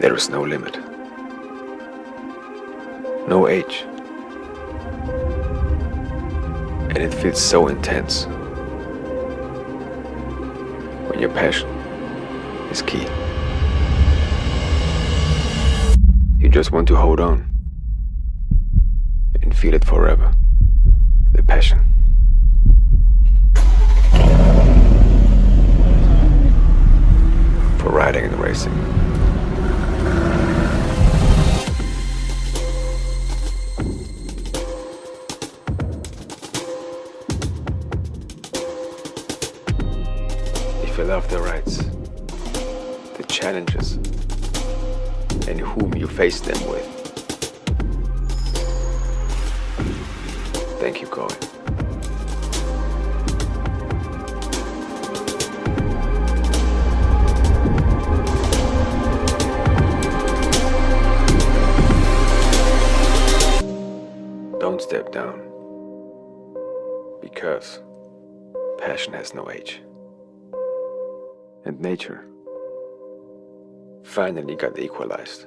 There is no limit. No age. And it feels so intense. When your passion is key. You just want to hold on. And feel it forever. The passion. For riding and racing. Love the rides, the challenges, and whom you face them with. Thank you, Cohen. Don't step down. Because passion has no age. And nature finally got equalized.